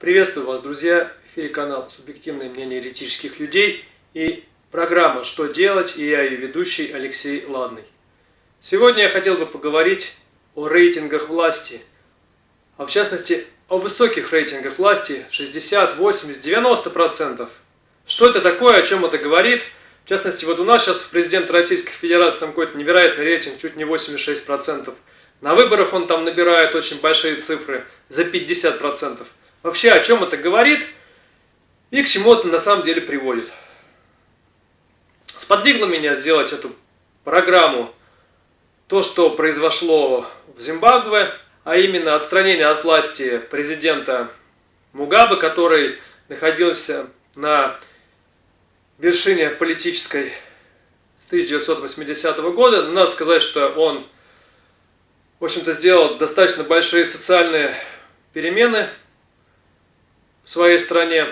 Приветствую вас, друзья! В эфире канал «Субъективное мнение еретических людей» и программа «Что делать?» и я ее ведущий Алексей Ладный. Сегодня я хотел бы поговорить о рейтингах власти, а в частности о высоких рейтингах власти 60, 80, 90%. Что это такое, о чем это говорит? В частности, вот у нас сейчас президент Российской Федерации там какой-то невероятный рейтинг, чуть не 86%. На выборах он там набирает очень большие цифры, за 50%. Вообще, о чем это говорит и к чему это на самом деле приводит. Сподвигло меня сделать эту программу то, что произошло в Зимбабве, а именно отстранение от власти президента Мугабе, который находился на вершине политической с 1980 года. надо сказать, что он, в общем-то, сделал достаточно большие социальные перемены своей стране.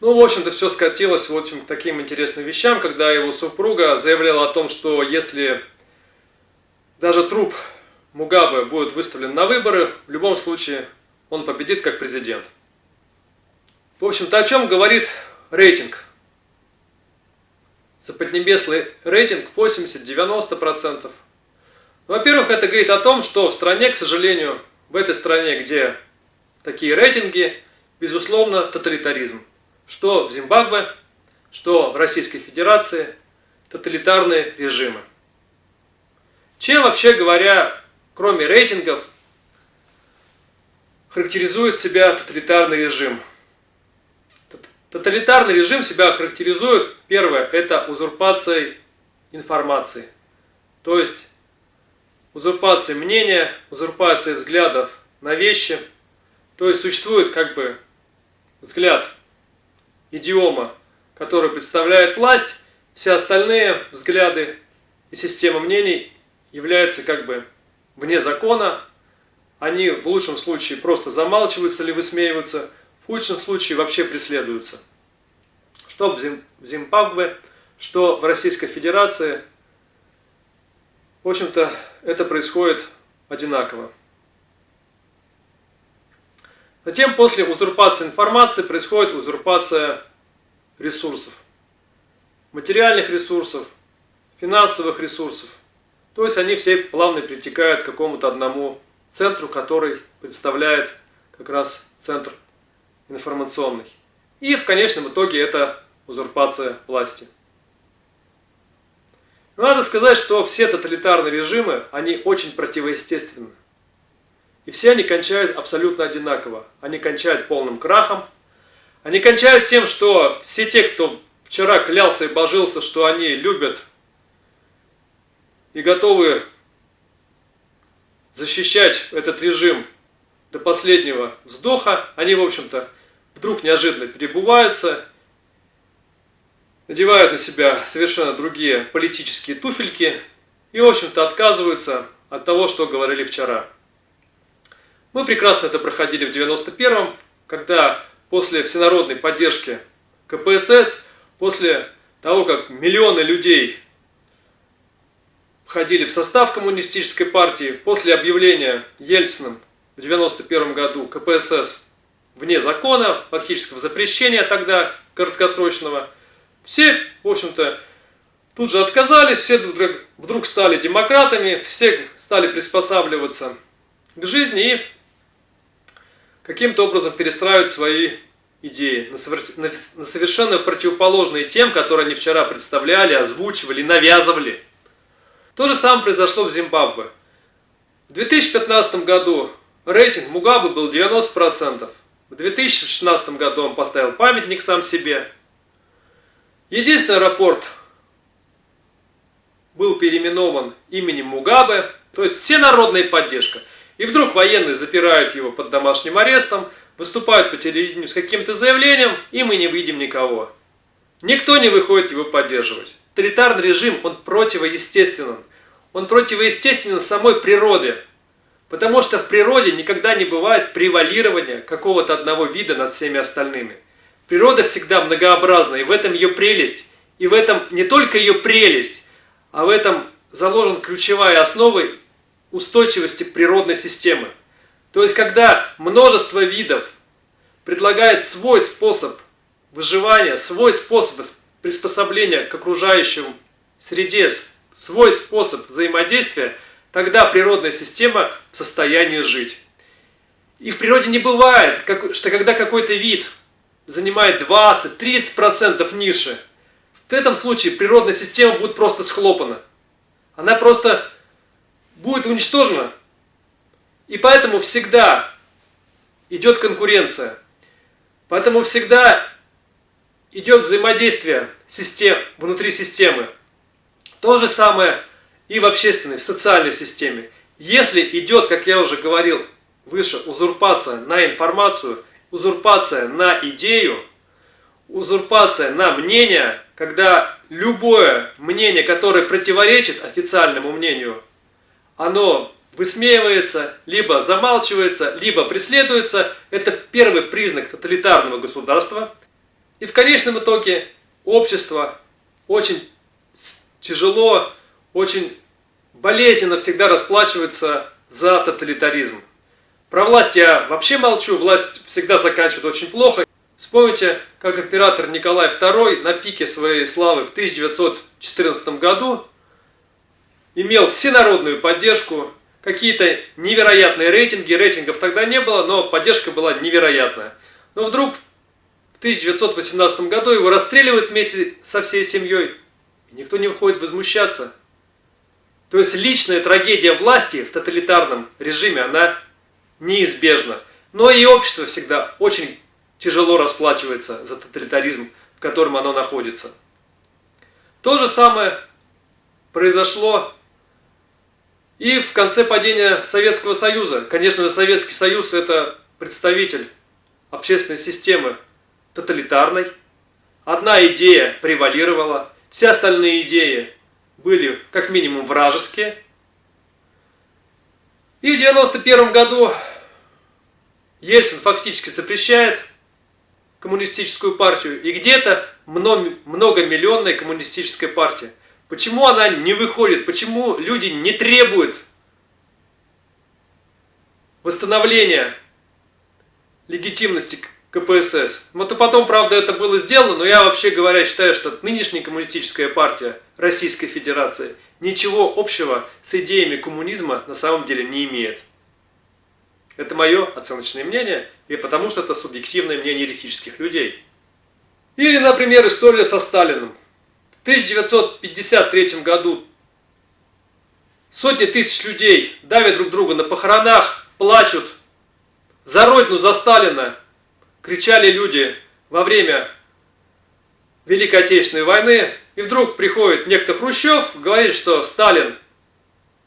Ну, в общем-то, все скатилось вот к таким интересным вещам, когда его супруга заявляла о том, что если даже труп Мугабе будет выставлен на выборы, в любом случае он победит как президент. В общем-то, о чем говорит рейтинг? Заподнебесный рейтинг 80-90%. Во-первых, это говорит о том, что в стране, к сожалению, в этой стране, где такие рейтинги, безусловно, тоталитаризм. Что в Зимбабве, что в Российской Федерации, тоталитарные режимы. Чем, вообще говоря, кроме рейтингов, характеризует себя тоталитарный режим? Тоталитарный режим себя характеризует, первое, это узурпацией информации. То есть узурпация мнения, узурпация взглядов на вещи – то есть существует как бы взгляд, идиома, который представляет власть, все остальные взгляды и система мнений являются как бы вне закона, они в лучшем случае просто замалчиваются или высмеиваются, в худшем случае вообще преследуются. Что в Зимбабве, что в Российской Федерации, в общем-то, это происходит одинаково. Затем после узурпации информации происходит узурпация ресурсов. Материальных ресурсов, финансовых ресурсов. То есть они все плавно притекают к какому-то одному центру, который представляет как раз центр информационный. И в конечном итоге это узурпация власти. надо сказать, что все тоталитарные режимы, они очень противоестественны. И все они кончают абсолютно одинаково. Они кончают полным крахом. Они кончают тем, что все те, кто вчера клялся и божился, что они любят и готовы защищать этот режим до последнего вздоха, они, в общем-то, вдруг неожиданно перебываются, надевают на себя совершенно другие политические туфельки и, в общем-то, отказываются от того, что говорили вчера. Мы прекрасно это проходили в 91-м, когда после всенародной поддержки КПСС, после того, как миллионы людей входили в состав коммунистической партии, после объявления Ельциным в 91 году КПСС вне закона, фактического запрещения тогда краткосрочного, все, в общем-то, тут же отказались, все вдруг стали демократами, все стали приспосабливаться к жизни и каким-то образом перестраивать свои идеи на совершенно противоположные тем, которые они вчера представляли, озвучивали, навязывали. То же самое произошло в Зимбабве. В 2015 году рейтинг Мугабы был 90%. В 2016 году он поставил памятник сам себе. Единственный аэропорт был переименован именем Мугабе, то есть всенародная поддержка – и вдруг военные запирают его под домашним арестом, выступают по телевидению с каким-то заявлением, и мы не видим никого. Никто не выходит его поддерживать. Тоталитарный режим, он противоестественен. Он противоестественен самой природе. Потому что в природе никогда не бывает превалирования какого-то одного вида над всеми остальными. Природа всегда многообразна, и в этом ее прелесть. И в этом не только ее прелесть, а в этом заложен ключевая основа устойчивости природной системы. То есть, когда множество видов предлагает свой способ выживания, свой способ приспособления к окружающему среде, свой способ взаимодействия, тогда природная система в состоянии жить. И в природе не бывает, что когда какой-то вид занимает 20-30% ниши, в этом случае природная система будет просто схлопана. Она просто будет уничтожена. И поэтому всегда идет конкуренция. Поэтому всегда идет взаимодействие систем, внутри системы. То же самое и в общественной, в социальной системе. Если идет, как я уже говорил выше, узурпация на информацию, узурпация на идею, узурпация на мнение, когда любое мнение, которое противоречит официальному мнению, оно высмеивается, либо замалчивается, либо преследуется, это первый признак тоталитарного государства. И в конечном итоге общество очень тяжело, очень болезненно всегда расплачивается за тоталитаризм. Про власть я вообще молчу, власть всегда заканчивает очень плохо. Вспомните, как император Николай II на пике своей славы в 1914 году имел всенародную поддержку, какие-то невероятные рейтинги, рейтингов тогда не было, но поддержка была невероятная. Но вдруг в 1918 году его расстреливают вместе со всей семьей, и никто не выходит возмущаться. То есть личная трагедия власти в тоталитарном режиме, она неизбежна. Но и общество всегда очень тяжело расплачивается за тоталитаризм, в котором оно находится. То же самое произошло и в конце падения Советского Союза. Конечно же, Советский Союз – это представитель общественной системы тоталитарной. Одна идея превалировала, все остальные идеи были как минимум вражеские. И в 1991 году Ельцин фактически запрещает коммунистическую партию. И где-то многомиллионная коммунистическая партия. Почему она не выходит? Почему люди не требуют восстановления легитимности КПСС? Вот и потом, правда, это было сделано, но я вообще говоря считаю, что нынешняя коммунистическая партия Российской Федерации ничего общего с идеями коммунизма на самом деле не имеет. Это мое оценочное мнение, и потому что это субъективное мнение еретических людей. Или, например, история со Сталиным. В 1953 году сотни тысяч людей давят друг друга на похоронах, плачут. За Родину, за Сталина кричали люди во время Великой Отечественной войны. И вдруг приходит некто Хрущев, говорит, что Сталин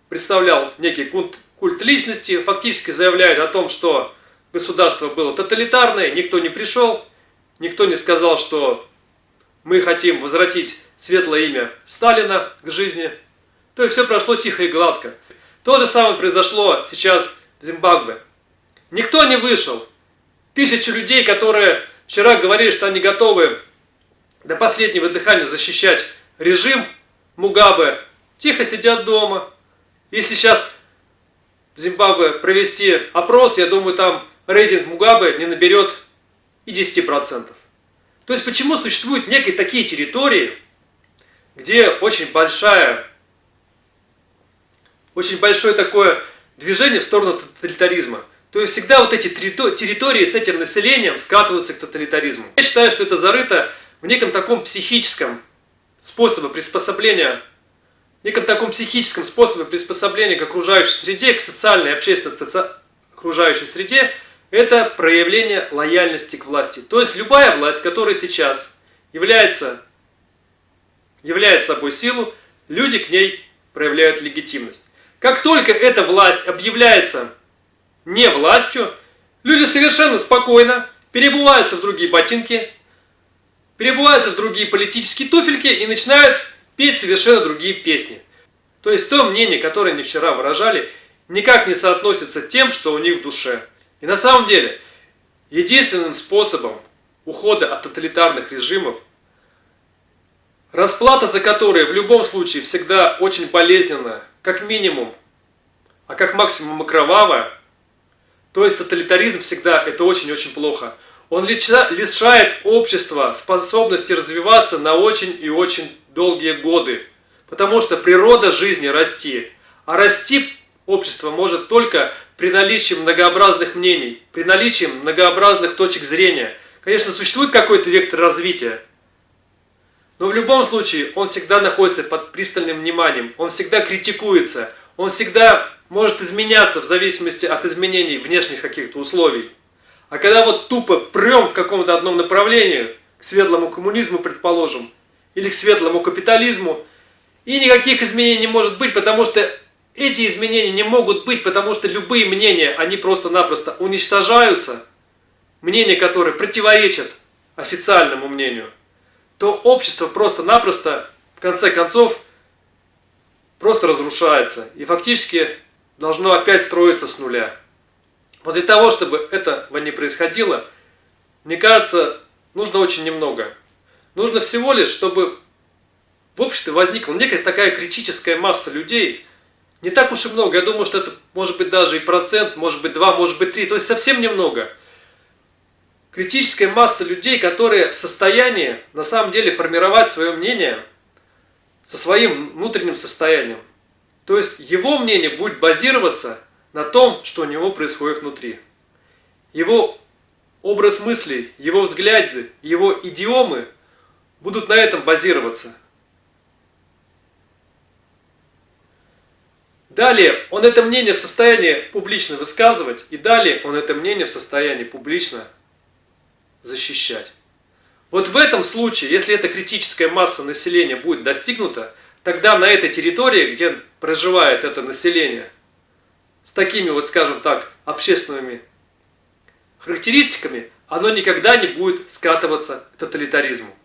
представлял некий культ, культ личности, фактически заявляет о том, что государство было тоталитарное, никто не пришел, никто не сказал, что мы хотим возвратить светлое имя Сталина к жизни. То есть все прошло тихо и гладко. То же самое произошло сейчас в Зимбабве. Никто не вышел. Тысячи людей, которые вчера говорили, что они готовы до последнего дыхания защищать режим Мугабе, тихо сидят дома. Если сейчас в Зимбабве провести опрос, я думаю, там рейтинг Мугабе не наберет и 10%. То есть почему существуют некие такие территории, где очень большая, очень большое такое движение в сторону тоталитаризма. То есть всегда вот эти территории с этим населением скатываются к тоталитаризму. Я считаю, что это зарыто в неком таком психическом способе приспособления, неком таком психическом способе приспособления к окружающей среде, к социальной и общественной окружающей среде, это проявление лояльности к власти. То есть любая власть, которая сейчас является, является собой силу, люди к ней проявляют легитимность. Как только эта власть объявляется не властью, люди совершенно спокойно перебываются в другие ботинки, перебываются в другие политические туфельки и начинают петь совершенно другие песни. То есть то мнение, которое они вчера выражали, никак не соотносится тем, что у них в душе. И на самом деле, единственным способом ухода от тоталитарных режимов, расплата за которые в любом случае всегда очень болезненная, как минимум, а как максимум и кровавая, то есть тоталитаризм всегда это очень-очень плохо. Он лишает общества способности развиваться на очень и очень долгие годы. Потому что природа жизни расти. А расти общество может только при наличии многообразных мнений, при наличии многообразных точек зрения. Конечно, существует какой-то вектор развития, но в любом случае он всегда находится под пристальным вниманием, он всегда критикуется, он всегда может изменяться в зависимости от изменений внешних каких-то условий. А когда вот тупо прем в каком-то одном направлении, к светлому коммунизму, предположим, или к светлому капитализму, и никаких изменений не может быть, потому что эти изменения не могут быть, потому что любые мнения, они просто-напросто уничтожаются, мнения, которые противоречат официальному мнению, то общество просто-напросто, в конце концов, просто разрушается. И фактически должно опять строиться с нуля. Вот для того, чтобы этого не происходило, мне кажется, нужно очень немного. Нужно всего лишь, чтобы в обществе возникла некая такая критическая масса людей, не так уж и много, я думаю, что это может быть даже и процент, может быть два, может быть три, то есть совсем немного. Критическая масса людей, которые в состоянии на самом деле формировать свое мнение со своим внутренним состоянием. То есть его мнение будет базироваться на том, что у него происходит внутри. Его образ мыслей, его взгляды, его идиомы будут на этом базироваться. Далее он это мнение в состоянии публично высказывать, и далее он это мнение в состоянии публично защищать. Вот в этом случае, если эта критическая масса населения будет достигнута, тогда на этой территории, где проживает это население, с такими вот, скажем так, общественными характеристиками, оно никогда не будет скатываться к тоталитаризму.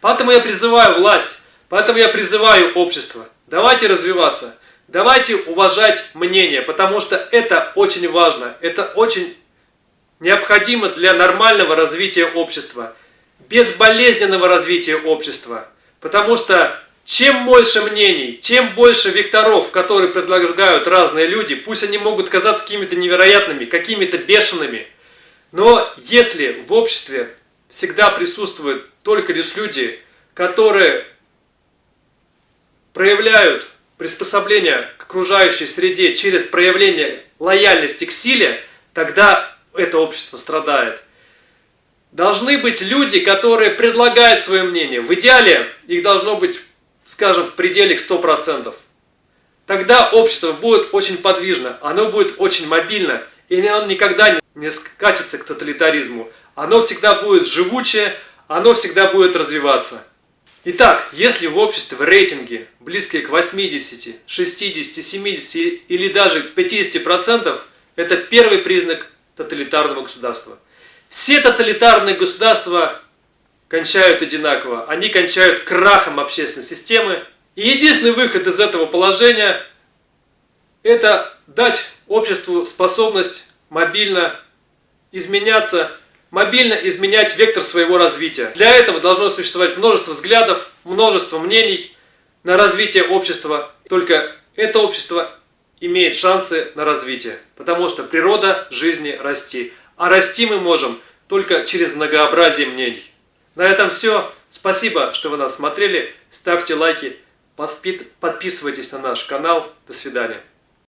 Поэтому я призываю власть, поэтому я призываю общество, давайте развиваться, давайте уважать мнение, потому что это очень важно, это очень необходимо для нормального развития общества, безболезненного развития общества, потому что чем больше мнений, чем больше векторов, которые предлагают разные люди, пусть они могут казаться какими-то невероятными, какими-то бешеными, но если в обществе всегда присутствуют только лишь люди, которые проявляют приспособление к окружающей среде через проявление лояльности к силе, тогда это общество страдает. Должны быть люди, которые предлагают свое мнение. В идеале их должно быть скажем, в пределе 100%, тогда общество будет очень подвижно, оно будет очень мобильно, и оно никогда не скачется к тоталитаризму. Оно всегда будет живучее, оно всегда будет развиваться. Итак, если в обществе в рейтинге близкие к 80, 60, 70 или даже 50%, это первый признак тоталитарного государства. Все тоталитарные государства кончают одинаково. Они кончают крахом общественной системы. И единственный выход из этого положения – это дать обществу способность мобильно изменяться, мобильно изменять вектор своего развития. Для этого должно существовать множество взглядов, множество мнений на развитие общества. Только это общество имеет шансы на развитие, потому что природа жизни расти. А расти мы можем только через многообразие мнений. На этом все. Спасибо, что вы нас смотрели. Ставьте лайки, подписывайтесь на наш канал. До свидания.